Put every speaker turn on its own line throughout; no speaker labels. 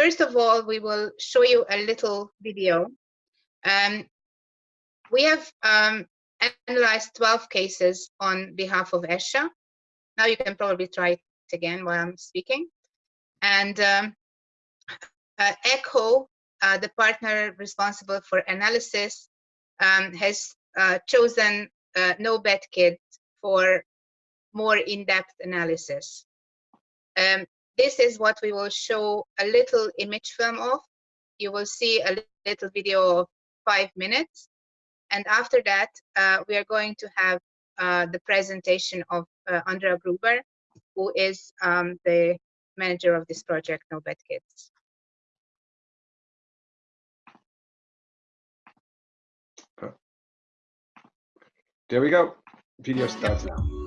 first of all, we will show you a little video. Um, we have um, analyzed 12 cases on behalf of ESHA. Now you can probably try it again while I'm speaking. And um, uh, ECHO, uh, the partner responsible for analysis, um, has uh, chosen uh, No Bad Kid for more in-depth analysis. Um, this is what we will show a little image film of. You will see a little video of five minutes. And after that, uh, we are going to have uh, the presentation of uh, Andrea Gruber, who is um, the manager of this project, No Bad Kids.
There we go. Video starts now.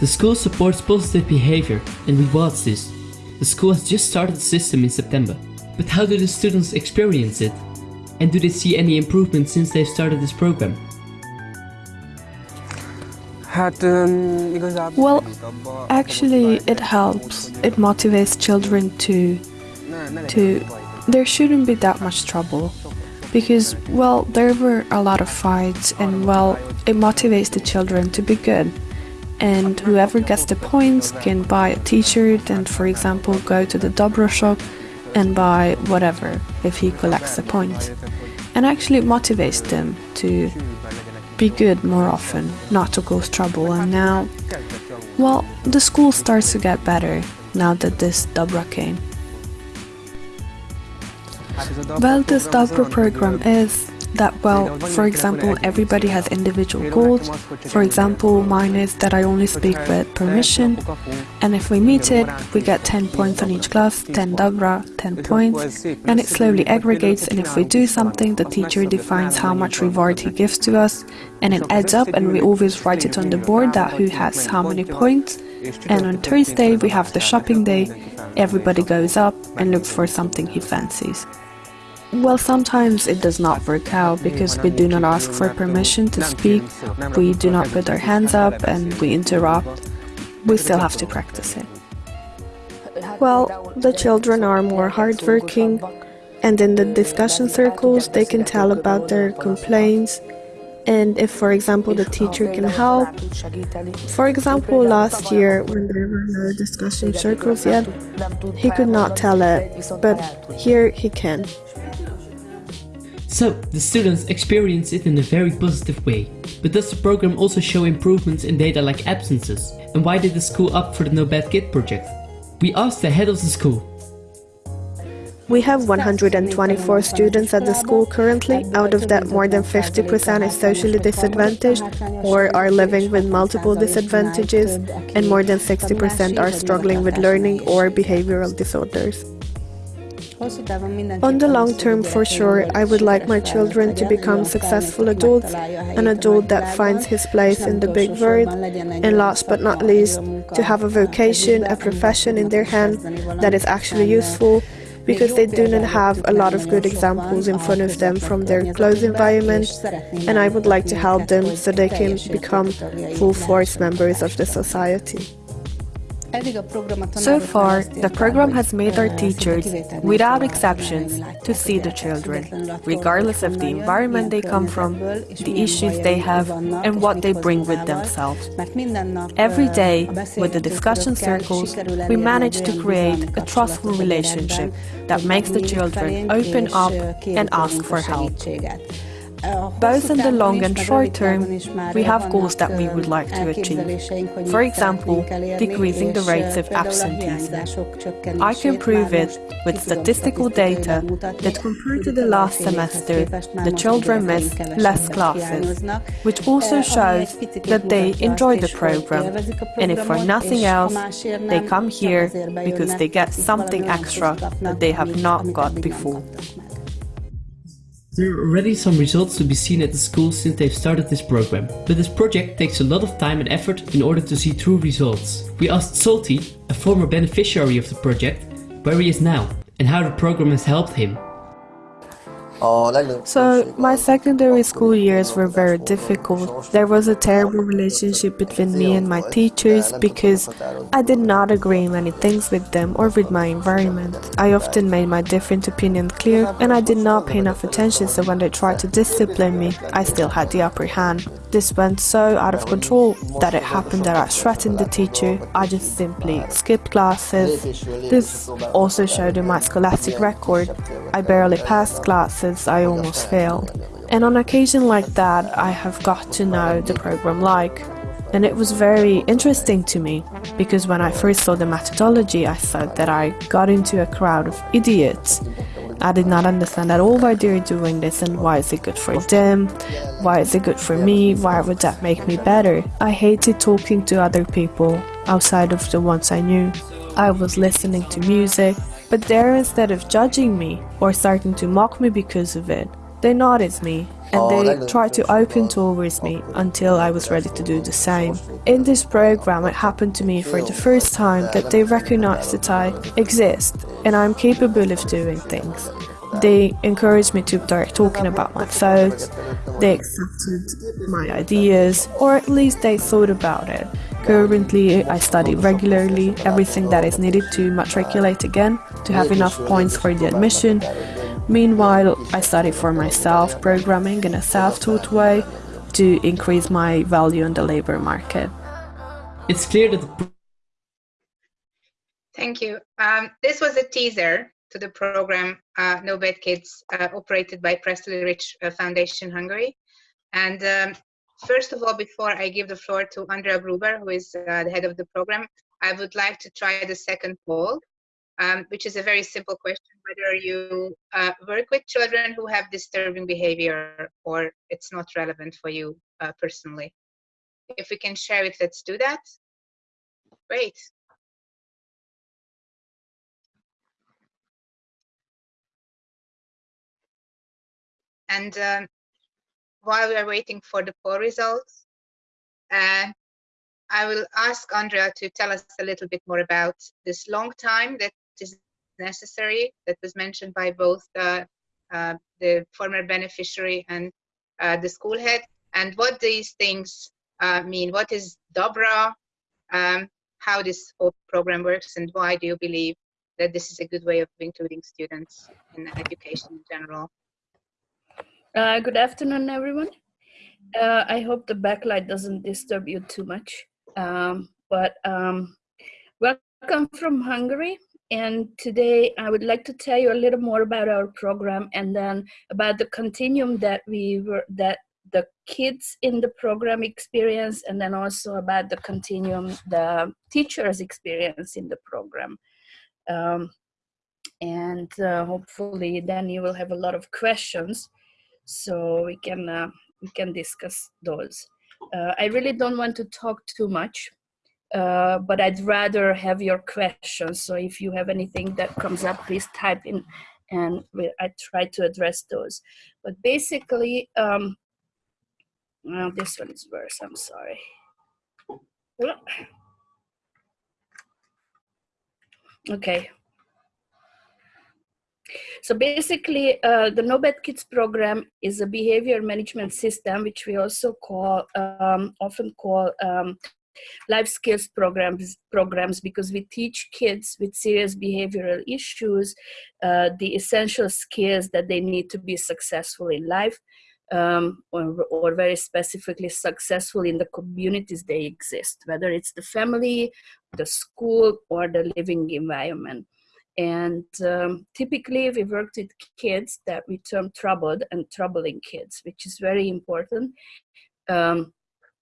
The school supports positive behavior and rewards this. The school has just started the system in September. But how do the students experience it? And do they see any improvement since they've started this program?
Well, actually it helps. It motivates children to to there shouldn't be that much trouble because well there were a lot of fights and well it motivates the children to be good and whoever gets the points can buy a t-shirt and for example go to the Dobro shop and buy whatever if he collects the points and actually motivates them to be good more often not to cause trouble. And now well the school starts to get better now that this Dobra came. Well, this Dobro program is that, well, for example, everybody has individual goals. For example, mine is that I only speak with permission, and if we meet it, we get 10 points on each class, 10 Dobra, 10 points, and it slowly aggregates, and if we do something, the teacher defines how much reward he gives to us, and it adds up, and we always write it on the board that who has how many points, and on Thursday we have the shopping day, everybody goes up and looks for something he fancies. Well, sometimes it does not work out because we do not ask for permission to speak, we do not put our hands up and we interrupt. We still have to practice it. Well, the children are more hardworking and in the discussion circles they can tell about their complaints and if for example the teacher can help. For example last year when there were no discussion circles yet, he could not tell it, but here he can.
So, the students experience it in a very positive way. But does the program also show improvements in data like absences? And why did the school opt for the No Bad Kid project? We asked the head of the school.
We have 124 students at the school currently, out of that more than 50% is socially disadvantaged or are living with multiple disadvantages and more than 60% are struggling with learning or behavioral disorders. On the long term, for sure, I would like my children to become successful adults, an adult that finds his place in the big world, and last but not least, to have a vocation, a profession in their hand that is actually useful, because they do not have a lot of good examples in front of them from their close environment, and I would like to help them so they can become full force members of the society. So far, the program has made our teachers, without exceptions, to see the children, regardless of the environment they come from, the issues they have, and what they bring with themselves. Every day, with the discussion circles, we manage to create a trustful relationship that makes the children open up and ask for help. Both in the long and short term, we have goals that we would like to achieve. For example, decreasing the rates of absenteeism. I can prove it with statistical data that compared to the last semester, the children miss less classes, which also shows that they enjoy the program, and if for nothing else, they come here because they get something extra that they have not got before.
There are already some results to be seen at the school since they've started this program, but this project takes a lot of time and effort in order to see true results. We asked Zsolti, a former beneficiary of the project, where he is now and how the program has helped him.
So, my secondary school years were very difficult. There was a terrible relationship between me and my teachers because I did not agree many things with them or with my environment. I often made my different opinions clear and I did not pay enough attention so when they tried to discipline me, I still had the upper hand. This went so out of control that it happened that I threatened the teacher. I just simply skipped classes. This also showed in my scholastic record. I barely passed classes, I almost failed. And on occasion like that, I have got to know the program like. And it was very interesting to me because when I first saw the methodology, I thought that I got into a crowd of idiots I did not understand at all why they're doing this and why is it good for them, why is it good for me, why would that make me better. I hated talking to other people outside of the ones I knew. I was listening to music, but there instead of judging me or starting to mock me because of it, they noticed me and oh, they tried to open towards me until I was ready to do the same. In this program, it happened to me for the first time that they recognized that I exist and I'm capable of doing things. They encouraged me to start talking about my thoughts, they accepted my ideas, or at least they thought about it. Currently, I study regularly everything that is needed to matriculate again, to have enough points for the admission, Meanwhile, I study for myself programming in a self-taught way to increase my value in the labor market.
It's clear that The...
Thank you. Um, this was a teaser to the program uh, No Bad Kids, uh, operated by Presley Rich uh, Foundation Hungary. And um, first of all, before I give the floor to Andrea Gruber, who is uh, the head of the program, I would like to try the second poll um, which is a very simple question, whether you uh, work with children who have disturbing behavior or it's not relevant for you uh, personally. If we can share it, let's do that. Great. And um, while we are waiting for the poll results, uh, I will ask Andrea to tell us a little bit more about this long time that is necessary that was mentioned by both the, uh, the former beneficiary and uh, the school head and what these things uh, mean. What is Dobra? Um, how this whole program works and why do you believe that this is a good way of including students in education in general?
Uh, good afternoon, everyone. Uh, I hope the backlight doesn't disturb you too much. Um, but um, welcome from Hungary and today I would like to tell you a little more about our program and then about the continuum that we were that the kids in the program experience and then also about the continuum the teachers experience in the program. Um, and uh, hopefully then you will have a lot of questions so we can uh, we can discuss those. Uh, I really don't want to talk too much uh, but I'd rather have your questions. So if you have anything that comes up, please type in and I try to address those. But basically, um, well, this one is worse, I'm sorry. Okay. So basically, uh, the No Bad Kids program is a behavior management system, which we also call, um, often call um, life skills programs programs because we teach kids with serious behavioral issues uh, the essential skills that they need to be successful in life um, or, or, very specifically successful in the communities they exist whether it's the family the school or the living environment. And um, typically we worked with kids that we term troubled and troubling kids which is very important um,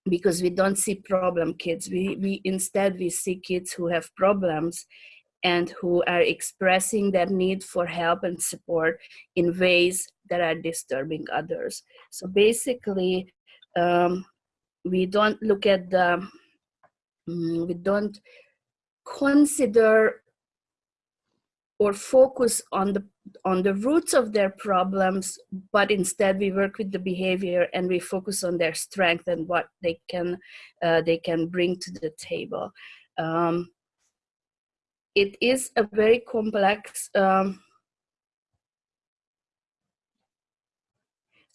because we don't see problem kids. We, we instead we see kids who have problems and who are expressing their need for help and support in ways that are disturbing others. So basically um, we don't look at the mm, we don't consider or focus on the on the roots of their problems, but instead we work with the behavior and we focus on their strength and what they can uh, they can bring to the table. Um, it is a very complex um,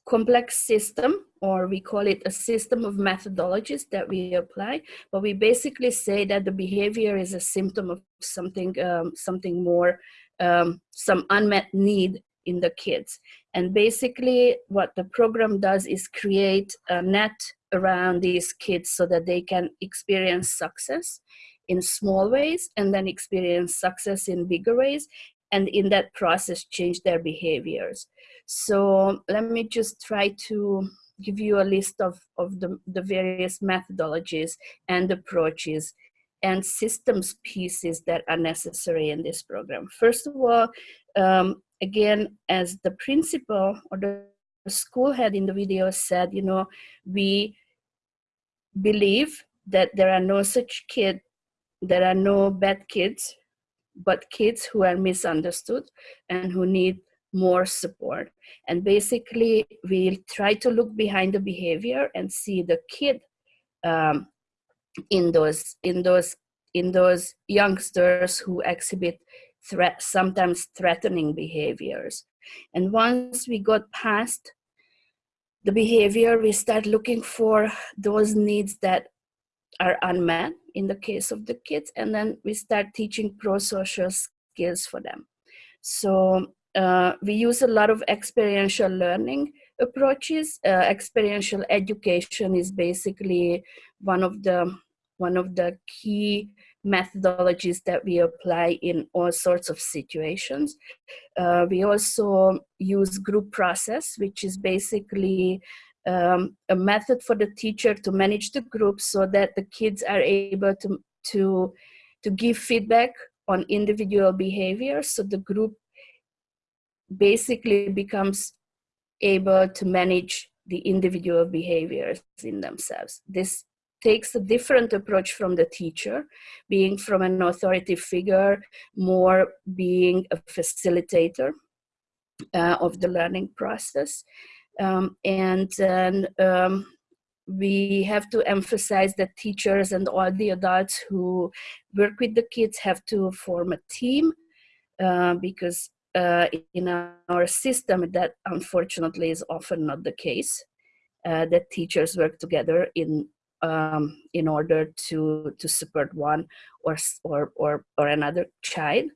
complex system, or we call it a system of methodologies that we apply. But we basically say that the behavior is a symptom of something, um, something more, um, some unmet need in the kids. And basically what the program does is create a net around these kids so that they can experience success in small ways and then experience success in bigger ways and in that process change their behaviors. So let me just try to give you a list of, of the, the various methodologies and approaches and systems pieces that are necessary in this program. First of all, um, again, as the principal or the school head in the video said, you know, we believe that there are no such kid, there are no bad kids, but kids who are misunderstood and who need more support. And basically, we'll try to look behind the behavior and see the kid um, in those in those in those youngsters who exhibit threat, sometimes threatening behaviors. And once we got past the behavior, we start looking for those needs that are unmet in the case of the kids, and then we start teaching pro-social skills for them. So uh, we use a lot of experiential learning approaches. Uh, experiential education is basically one of the one of the key methodologies that we apply in all sorts of situations. Uh, we also use group process, which is basically um, a method for the teacher to manage the group so that the kids are able to, to, to give feedback on individual behavior. So the group basically becomes able to manage the individual behaviors in themselves. This takes a different approach from the teacher, being from an authority figure, more being a facilitator uh, of the learning process. Um, and then um, we have to emphasize that teachers and all the adults who work with the kids have to form a team uh, because uh, in our system that unfortunately is often not the case. Uh, that teachers work together in um, in order to to support one or or or, or another child.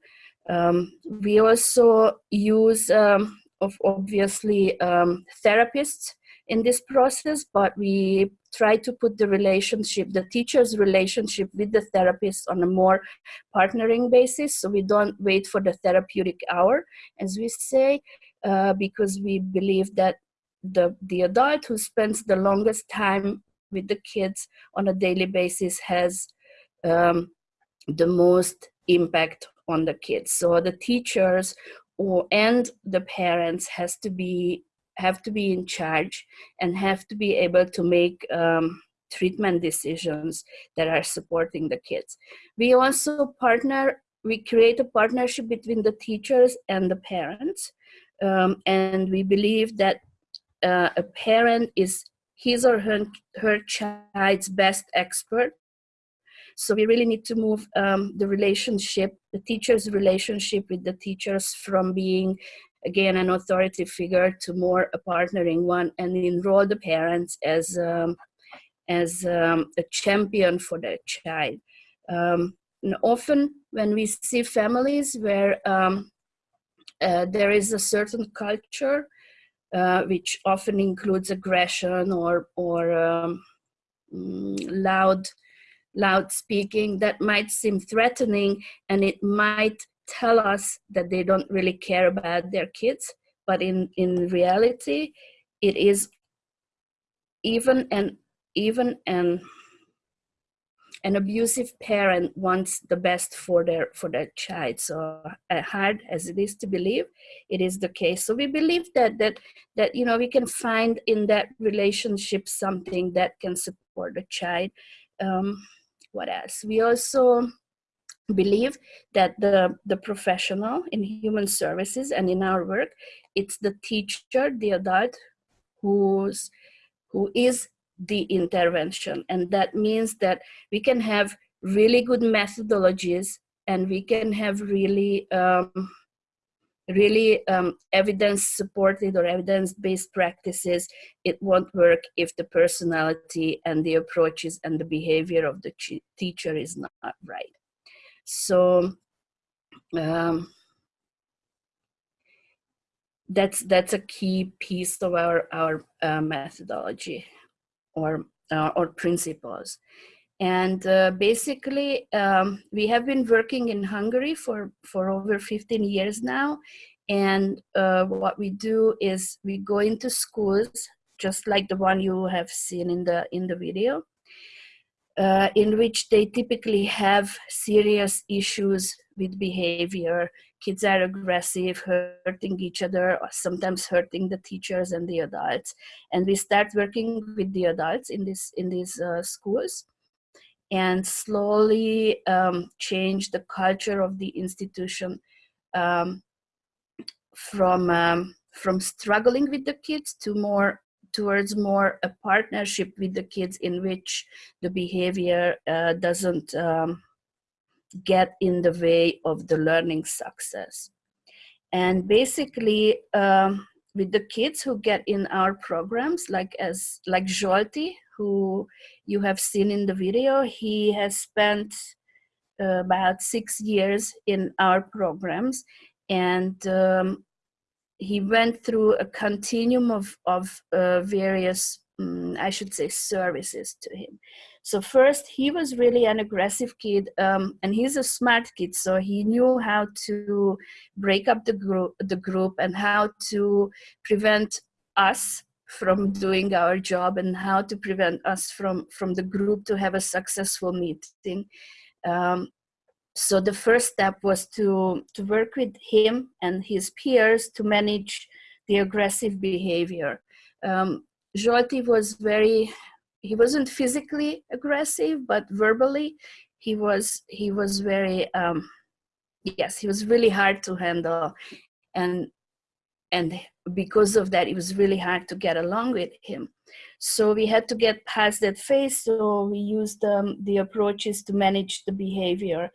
Um, we also use um, of obviously um, therapists in this process, but we try to put the relationship, the teacher's relationship with the therapist on a more partnering basis. So we don't wait for the therapeutic hour, as we say, uh, because we believe that the, the adult who spends the longest time with the kids on a daily basis has um, the most impact on the kids. So the teachers or and the parents has to be have to be in charge and have to be able to make um, treatment decisions that are supporting the kids. We also partner, we create a partnership between the teachers and the parents. Um, and we believe that uh, a parent is his or her, her child's best expert. So we really need to move um, the relationship, the teacher's relationship with the teachers from being, again, an authority figure to more a partnering one and enroll the parents as, um, as um, a champion for their child. Um, often when we see families where um, uh, there is a certain culture uh, which often includes aggression or, or um, mm, loud, loud speaking that might seem threatening and it might tell us that they don't really care about their kids. But in, in reality, it is even an, even an an abusive parent wants the best for their for their child. So uh, hard as it is to believe it is the case. So we believe that that that you know we can find in that relationship something that can support the child. Um, what else? We also believe that the the professional in human services and in our work it's the teacher the adult who's who is the intervention. And that means that we can have really good methodologies and we can have really um, really um, evidence supported or evidence based practices, it won't work if the personality and the approaches and the behavior of the teacher is not right. So, um, that's that's a key piece of our our uh, methodology or uh, or principles. And uh, basically um, we have been working in hungary for for over 15 years now. And uh, what we do is we go into schools just like the one you have seen in the in the video uh, in which they typically have serious issues with behavior kids are aggressive, hurting each other, sometimes hurting the teachers and the adults. And we start working with the adults in this in these uh, schools, and slowly um, change the culture of the institution um, from um, from struggling with the kids to more towards more a partnership with the kids in which the behavior uh, doesn't um, get in the way of the learning success. And basically, um, with the kids who get in our programs, like as like Zsolti, who you have seen in the video, he has spent uh, about six years in our programs, and um, he went through a continuum of of uh, various, um, I should say, services to him. So first, he was really an aggressive kid, um, and he's a smart kid. So he knew how to break up the group, the group, and how to prevent us from doing our job, and how to prevent us from from the group to have a successful meeting. Um, so the first step was to to work with him and his peers to manage the aggressive behavior. Um, Zsolti was very he wasn't physically aggressive but verbally he was he was very um yes he was really hard to handle. And and because of that it was really hard to get along with him. So we had to get past that phase so we used um, the approaches to manage the behavior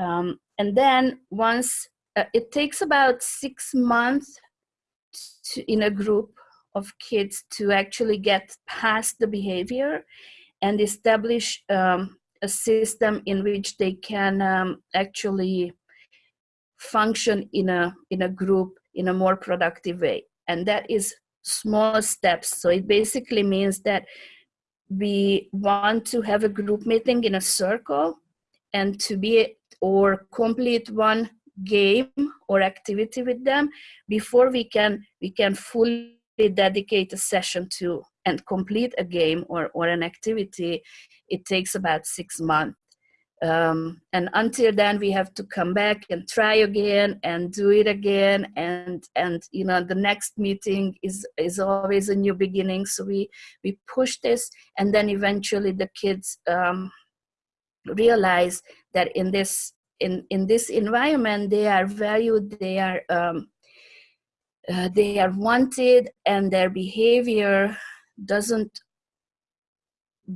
um, and then once uh, it takes about six months to, in a group of kids to actually get past the behavior and establish um, a system in which they can um, actually function in a in a group in a more productive way. And that is small steps. So it basically means that we want to have a group meeting in a circle and to be or complete one game or activity with them before we can we can fully dedicate a session to and complete a game or, or an activity, it takes about six months. Um, and until then we have to come back and try again and do it again and and you know the next meeting is is always a new beginning so we we push this and then eventually the kids um, realize that in this in in this environment they are valued they are um, uh, they are wanted and their behavior doesn't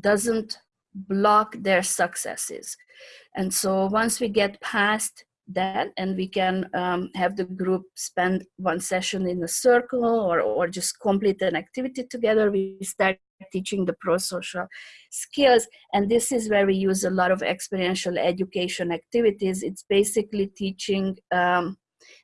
doesn't block their successes. And so once we get past that and we can um, have the group spend one session in a circle or, or just complete an activity together. We start teaching the pro-social skills and this is where we use a lot of experiential education activities. It's basically teaching um,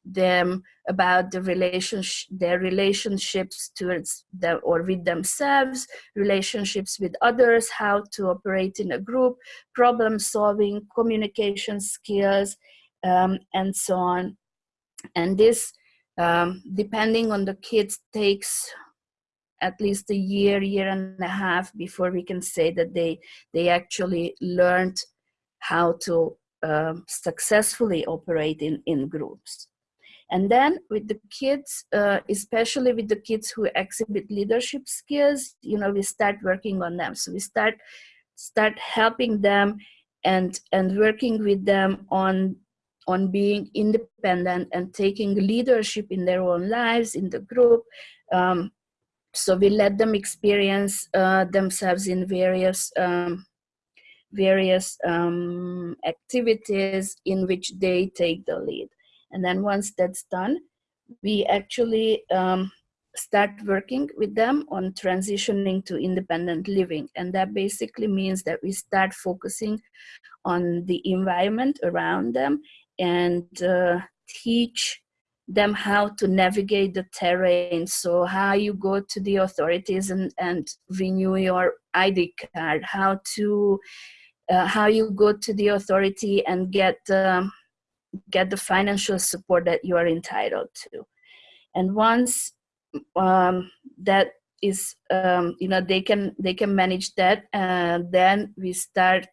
them about the relationship their relationships towards them or with themselves relationships with others how to operate in a group problem solving communication skills um, and so on and this um, depending on the kids takes at least a year year and a half before we can say that they they actually learned how to um, successfully operate in in groups and then with the kids, uh, especially with the kids who exhibit leadership skills, you know, we start working on them. So we start start helping them and and working with them on on being independent and taking leadership in their own lives in the group. Um, so we let them experience uh, themselves in various um, various um, activities in which they take the lead. And then once that's done, we actually um, start working with them on transitioning to independent living. And that basically means that we start focusing on the environment around them and uh, teach them how to navigate the terrain. So how you go to the authorities and, and renew your ID card, how to, uh, how you go to the authority and get, um, get the financial support that you are entitled to. And once um, that is, um, you know, they can, they can manage that, and then we start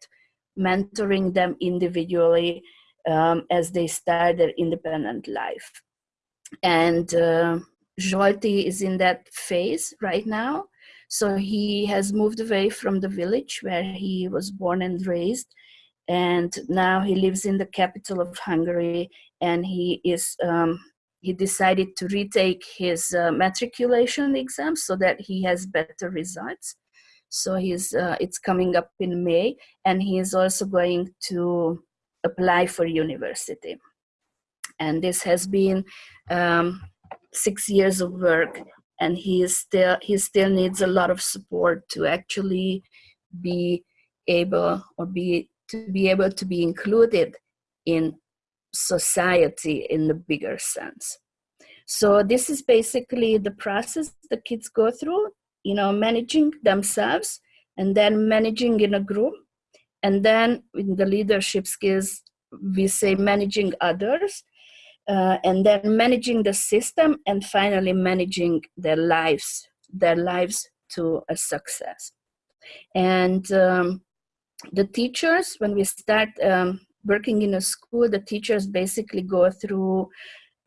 mentoring them individually um, as they start their independent life and uh, Zsolti is in that phase right now. So he has moved away from the village where he was born and raised, and now he lives in the capital of Hungary. And he is um, he decided to retake his uh, matriculation exam so that he has better results. So he's uh, it's coming up in May, and he is also going to apply for university. And this has been um, six years of work and he is still he still needs a lot of support to actually be able or be to be able to be included in society in the bigger sense. So this is basically the process the kids go through you know managing themselves and then managing in a group and then in the leadership skills we say managing others uh, and then managing the system and finally managing their lives their lives to a success. And um, the teachers when we start um, working in a school the teachers basically go through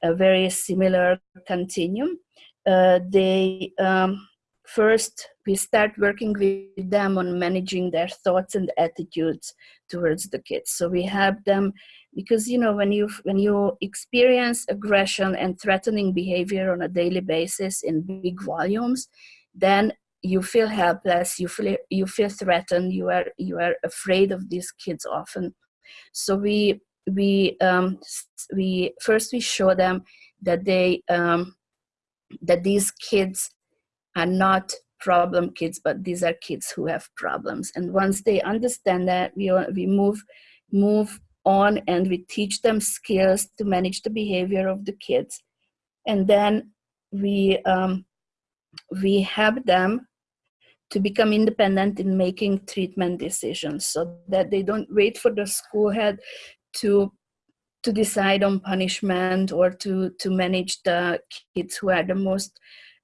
a very similar continuum. Uh, they um, first we start working with them on managing their thoughts and attitudes towards the kids. So we have them because you know when you when you experience aggression and threatening behavior on a daily basis in big volumes then you feel helpless you feel you feel threatened you are you are afraid of these kids often. So we we um we first we show them that they um that these kids are not problem kids but these are kids who have problems. And once they understand that we we move move on and we teach them skills to manage the behavior of the kids. And then we um, we help them to become independent in making treatment decisions so that they don't wait for the school head to to decide on punishment or to to manage the kids who are the most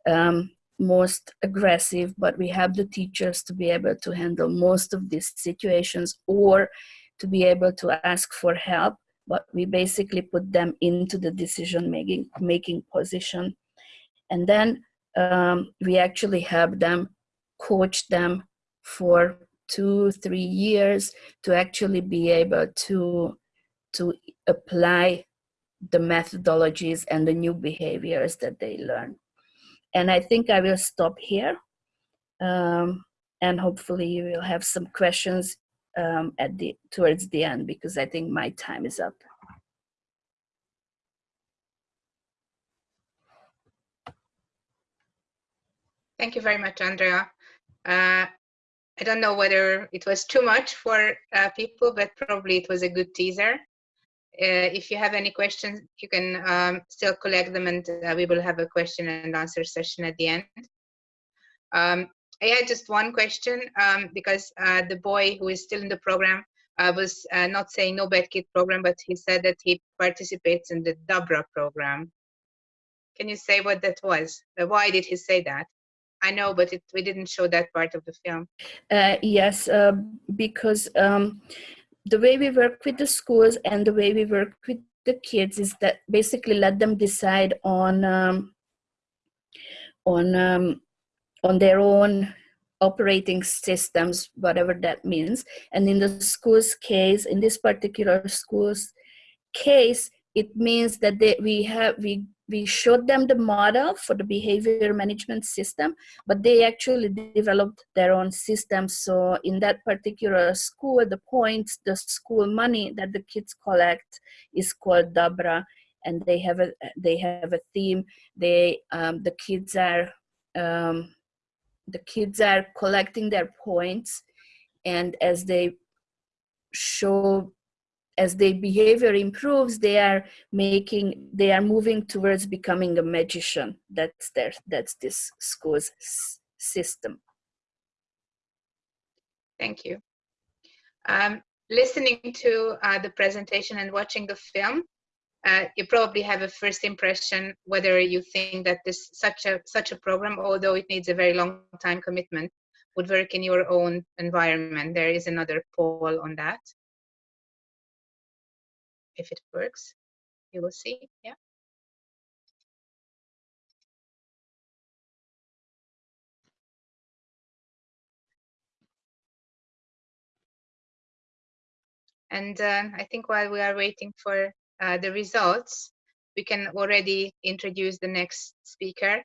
um, most aggressive but we have the teachers to be able to handle most of these situations or to be able to ask for help, but we basically put them into the decision making, making position. And then um, we actually help them, coach them for two, three years to actually be able to, to apply the methodologies and the new behaviors that they learn. And I think I will stop here. Um, and hopefully you will have some questions um, at the towards the end because I think my time is up.
Thank you very much, Andrea. Uh, I don't know whether it was too much for uh, people, but probably it was a good teaser. Uh, if you have any questions, you can um, still collect them and uh, we will have a question and answer session at the end. Um, I had just one question um, because uh, the boy who is still in the program uh, was uh, not saying no bad kid program, but he said that he participates in the Dabra program. Can you say what that was? Uh, why did he say that? I know, but it, we didn't show that part of the film.
Yes, because um, the way we work with the schools and the way we work with the kids is that basically let them decide on um, on um, on their own operating systems, whatever that means. And in the school's case, in this particular school's case, it means that they, we have we we showed them the model for the behavior management system, but they actually developed their own system. So in that particular school, the points, the school money that the kids collect is called Dabra. and they have a they have a theme. They um, the kids are um, the kids are collecting their points, and as they show as their behavior improves, they are making they are moving towards becoming a magician. That's their that's this school's system.
Thank you. Um, listening to uh, the presentation and watching the film, uh, you probably have a first impression whether you think that this such a such a program, although it needs a very long time commitment, would work in your own environment. There is another poll on that. If it works, you will see. Yeah. And uh, I think while we are waiting for uh, the results, we can already introduce the next speaker.